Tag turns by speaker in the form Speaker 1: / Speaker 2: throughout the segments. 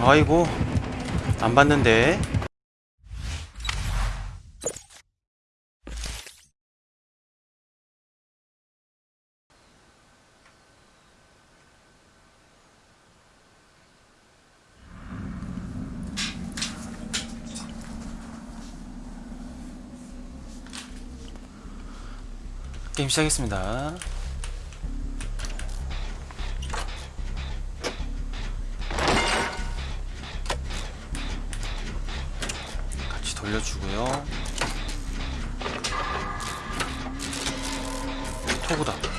Speaker 1: 아이고 안 봤는데. 게임 시작했습니다 토구다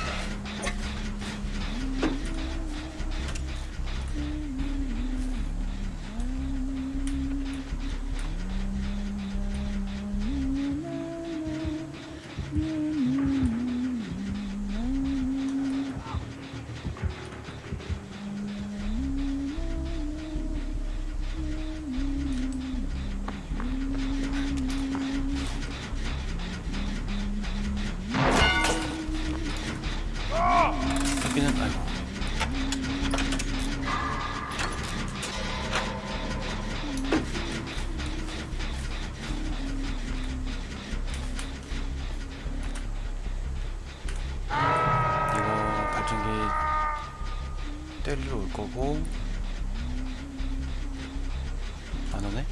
Speaker 1: 때리러 올 거고 안 오네?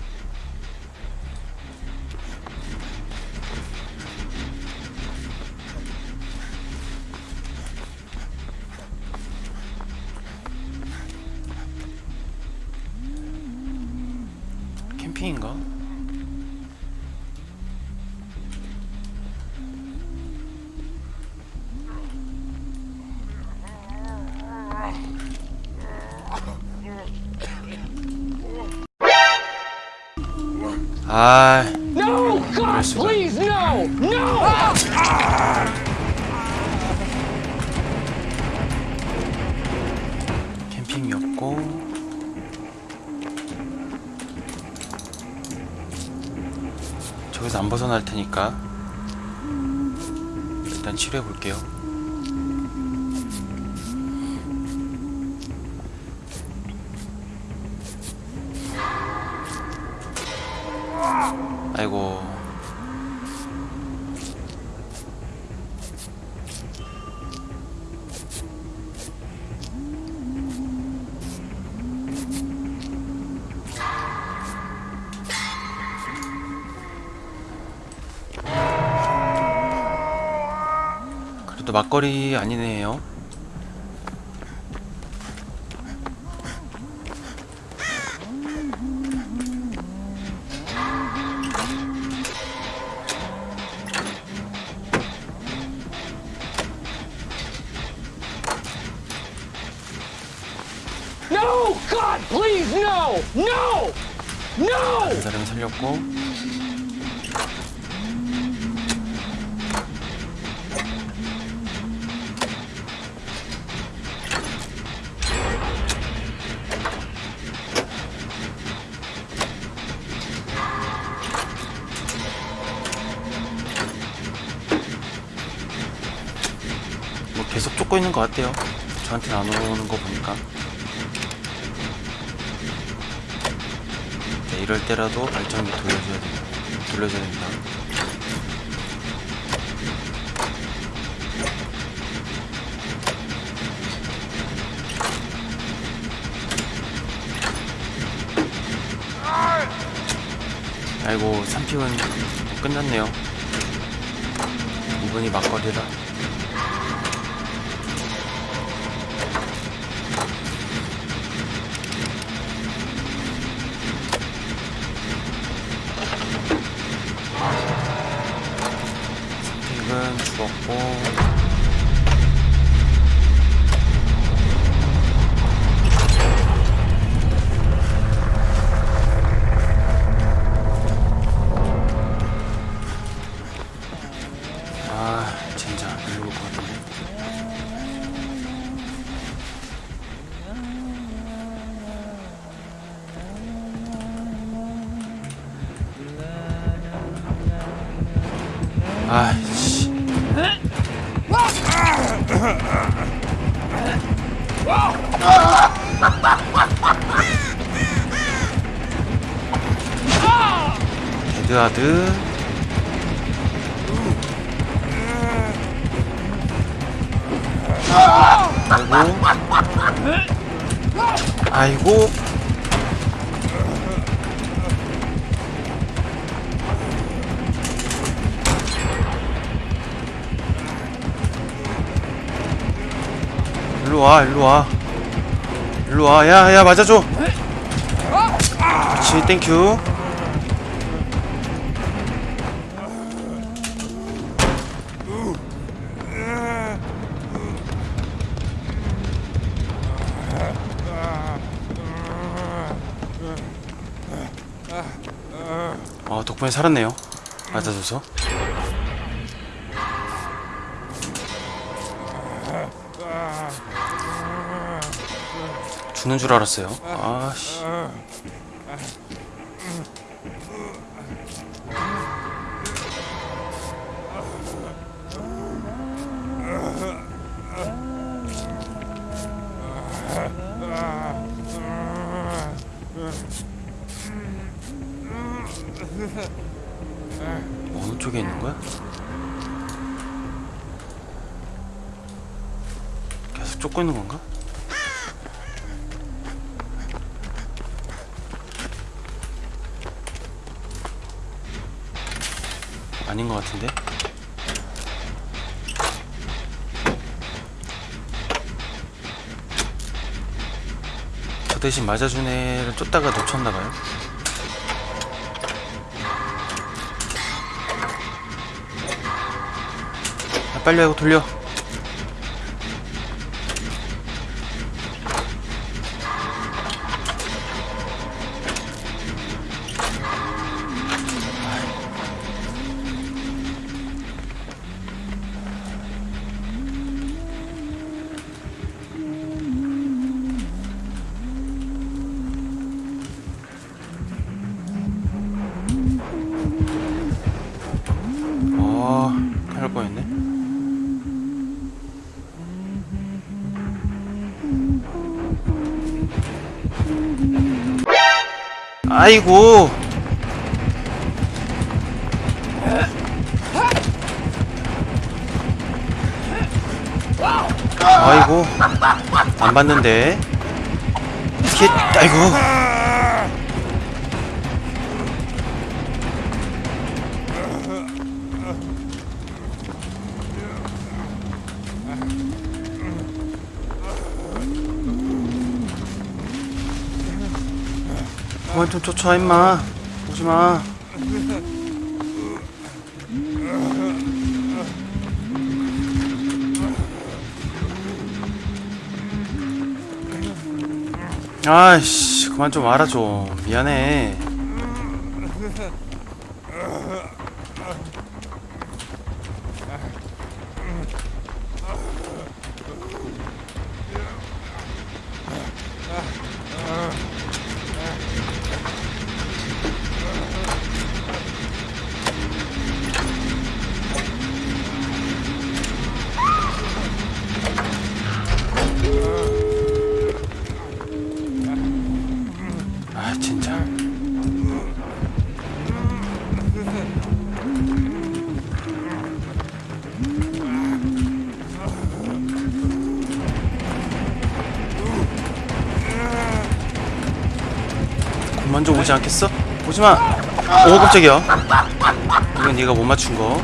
Speaker 1: 캠핑인가? 아,
Speaker 2: No! God, please, no! No!
Speaker 1: 캠핑이었고 저기서 안 벗어날 테니까 일단 치료해 볼게요. 아이고 그래도 막걸리 아니네요.
Speaker 2: No! God, please, no! No! No!
Speaker 1: 그 사람을 살렸고 뭐 계속 쫓고 있는 것 같아요. 저한테는 안 오는 거 보니까. 이럴 때라도 발전기 돌려줘야 됩니다. 돌려줘야 됩니다. 아이고 3픽은 끝났네요. 이분이 막걸리라. 죽었고. 아 같은데 아씨 데드하드. 아이고. 아이고 일로와 일로와. 일로와. 야야 맞아줘. 그렇지 땡큐 어 덕분에 살았네요. 맞아줘서 죽는 줄 알았어요 아씨 어느 쪽에 있는 거야? 계속 쫓고 있는 건가? 아닌 것 같은데? 저 대신 맞아준 애를 쫓다가 놓쳤나봐요 아, 빨리 하고 돌려 아이고. 아이고. 안 봤는데. 스킷, 아이고. 그만 좀 쫓아 임마. 오지마. 아이씨 그만 좀 좀. 미안해 오지 않겠어? 오지마. 오 깜짝이야. 이건 네가 못 맞춘 거.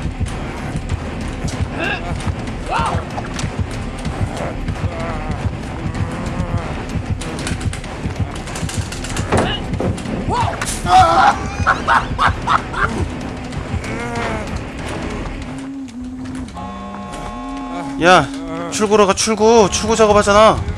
Speaker 1: 야 출구로 가 출구 출구 작업하잖아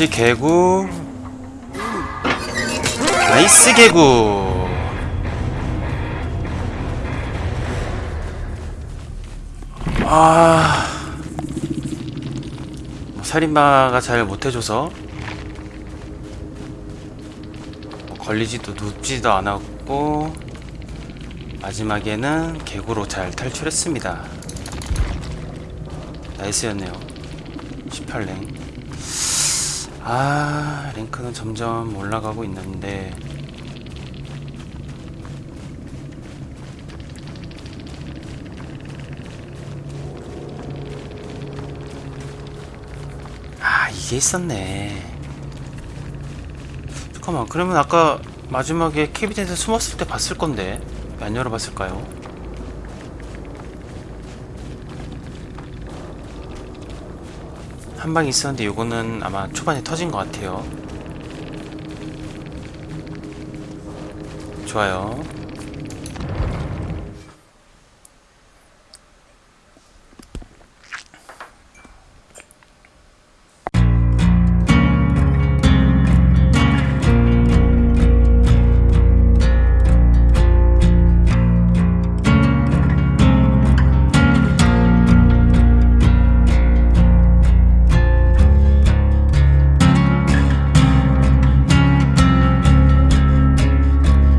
Speaker 1: 그렇지 개구. 나이스 개구. 아. 뭐 살인마가 잘 못해줘서. 뭐 걸리지도 눕지도 않았고 마지막에는 개구로 잘 탈출했습니다. 나이스였네요. 18랭 아 랭크는 점점 올라가고 있는데 아 이게 있었네 잠깐만 그러면 아까 마지막에 캐비넷에 숨었을 때 봤을 건데 왜안 열어봤을까요? 한 방 있었는데 요거는 아마 초반에 터진 것 같아요. 좋아요